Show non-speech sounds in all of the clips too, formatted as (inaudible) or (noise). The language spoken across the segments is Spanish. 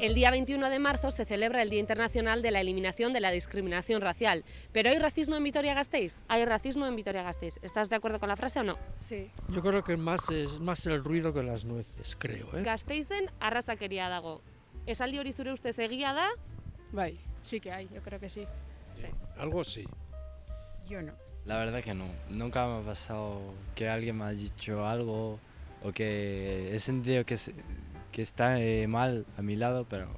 El día 21 de marzo se celebra el Día Internacional de la Eliminación de la Discriminación Racial. ¿Pero hay racismo en Vitoria-Gasteiz? Hay racismo en Vitoria-Gasteiz. ¿Estás de acuerdo con la frase o no? Sí. Yo creo que más es más el ruido que las nueces, creo. ¿eh? Gasteizen arrazakeria dago. Esaldi hori zure ustez egia da? Bai, sí que hay, yo creo que sí. Algo sí. Yo no. La verdad que no. Nunca me ha pasado que alguien me ha dicho algo o que he sentido que, se- que está eh, mal a mi lado, pero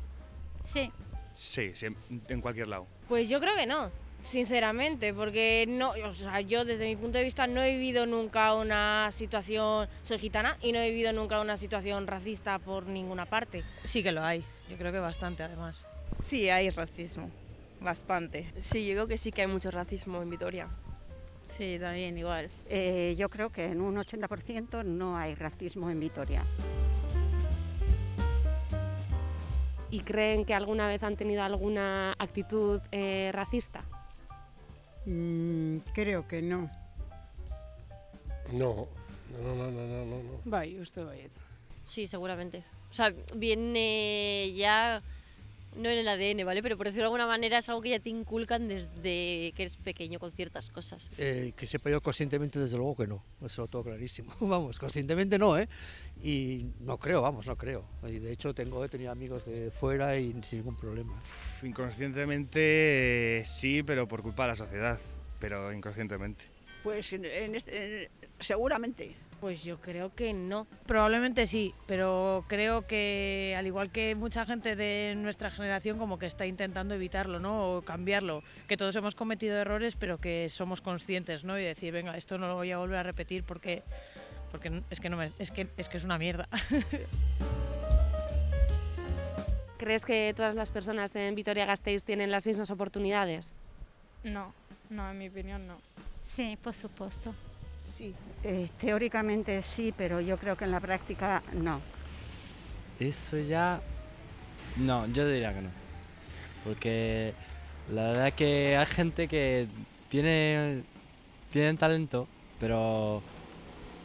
Sí. Sí, sí, en cualquier lado. Pues yo creo que no, sinceramente, porque no, o sea, yo desde mi punto de vista no he vivido nunca una situación, soy gitana y no he vivido nunca una situación racista por ninguna parte. Sí que lo hay, yo creo que bastante además. Sí, hay racismo. Bastante. Sí, yo creo que sí que hay mucho racismo en Vitoria. Sí, también igual. Eh, yo creo que en un 80% no hay racismo en Vitoria. ¿Y creen que alguna vez han tenido alguna actitud eh, racista? Mm, creo que no. No, no, no, no, no, no. no. Bai, uste baiet. Sí, seguramente. O sea, viene ya, no en el ADN, ¿vale? Pero por decirlo de alguna manera es algo que ya te inculcan desde que eres pequeño con ciertas cosas. Eh, que sepa yo conscientemente, desde luego que no. Eso lo tengo clarísimo. (laughs) Vamos, conscientemente no, ¿eh? Y no creo, vamos, no creo. Y de hecho tengo, he tenido amigos de fuera y sin ningún problema. Uf, Inconscientemente eh, sí, pero por culpa de la sociedad. Pero inconscientemente. Pues en, en este- en- seguramente. Pues yo creo que no. Probablemente sí, pero creo que al igual que mucha gente de nuestra generación como que está intentando evitarlo, ¿no? O cambiarlo, que todos hemos cometido errores, pero que somos conscientes, ¿no? Y decir, venga, esto no lo voy a volver a repetir porque porque es que no me- es que es que es una mierda. (laughs) ¿Crees que todas las personas en Vitoria-Gasteiz tienen las mismas oportunidades? No, no, en mi opinión no. Sí, por supuesto. Sí. Eh, teóricamente sí, pero yo creo que en la práctica no. eso ya... No, yo diría que no. Porque la verdad que hay gente que tiene, tiene talento, pero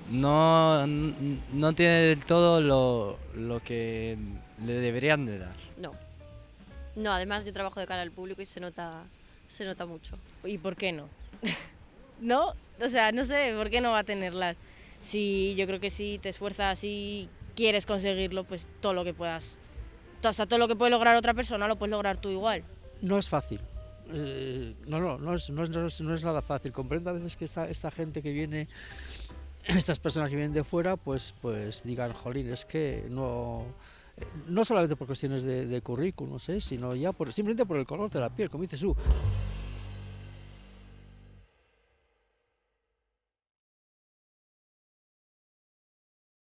no, no tiene del todo lo, lo que le deberían de dar. No. No, además yo trabajo de cara al público y se nota, se nota mucho. ¿Y por qué no? ¿No? O sea, no sé, ¿por qué no va a tenerlas? Si yo creo que si te esfuerzas y quieres conseguirlo, pues todo lo que puedas. O sea, todo lo que puede lograr otra persona lo puedes lograr tú igual. No es fácil. Eh, no, no, no es, no, no es- nada fácil. Comprendo a veces que esta, gente que viene, (clears throat) estas personas que vienen de fuera, pues, pues digan, jolín, es que no... No solamente por cuestiones de, de currículum, ¿eh? sino ya por, simplemente por el color de la piel, como dices tú.